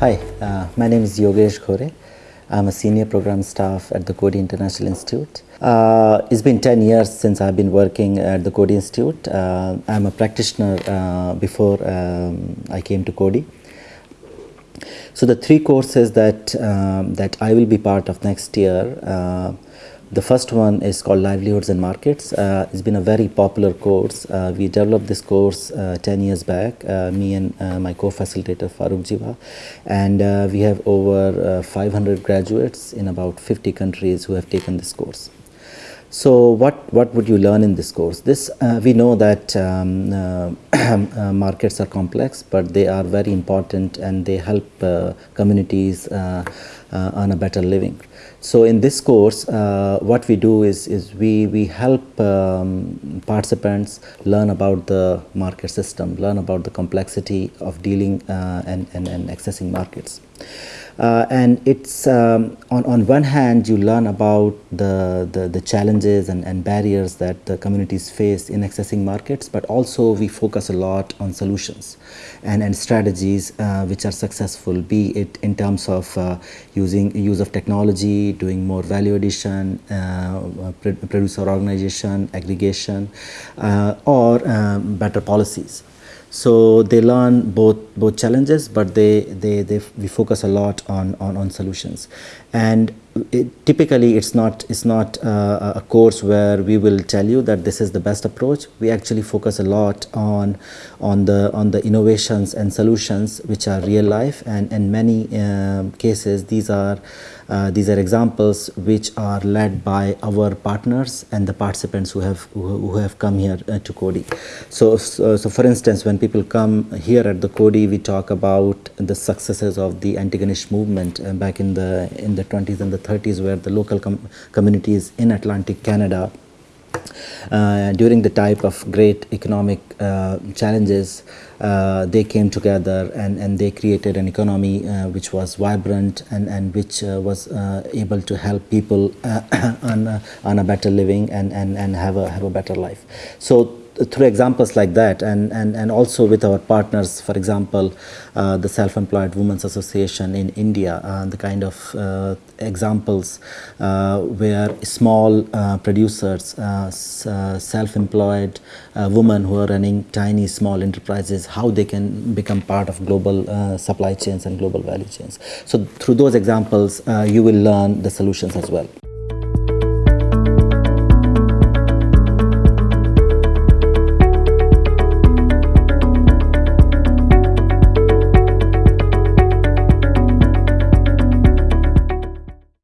Hi, uh, my name is Yogesh Ghore. I'm a senior program staff at the Coady International Institute. Uh, it's been 10 years since I've been working at the Coady Institute. Uh, I'm a practitioner uh, before um, I came to Coady. So the three courses that, um, that I will be part of next year uh, the first one is called Livelihoods and Markets. Uh, it's been a very popular course. Uh, we developed this course uh, 10 years back, uh, me and uh, my co-facilitator Farooq Jiwa. And uh, we have over 500 graduates in about 50 countries who have taken this course. So what, what would you learn in this course? This we know that um, markets are complex, but they are very important and they help communities earn a better living. So in this course, uh, what we do is, is we, we help um, participants learn about the market system, learn about the complexity of dealing uh, and, and, and accessing markets. Uh, and it's um, on, on one hand you learn about the, the, the, challenges and, and barriers that the communities face in accessing markets but also we focus a lot on solutions and, and strategies uh, which are successful be it in terms of uh, using use of technology doing more value addition uh, producer organization aggregation uh, or um, better policies. So they learn both both challenges, but they they, they we focus a lot on on, on solutions, and it, typically it's not it's not uh, a course where we will tell you that this is the best approach. We actually focus a lot on on the on the innovations and solutions which are real life, and in many uh, cases these are uh, these are examples which are led by our partners and the participants who have who, who have come here uh, to Coady. So, so, so for instance, when people come here at the Coady, we talk about the successes of the Antigonish movement uh, back in the in the 20s and the 30s, where the local com communities in Atlantic Canada uh, during the type of great economic uh, challenges, uh, they came together and, and they created an economy uh, which was vibrant and, and which uh, was uh, able to help people on, on a better living and, and, and have, a, have a better life. So through examples like that and, and, and also with our partners, for example, uh, the Self-Employed Women's Association in India, uh, the kind of uh, examples uh, where small uh, producers, uh, self-employed women who are running tiny small enterprises, how they can become part of global supply chains and global value chains. So through those examples, you will learn the solutions as well.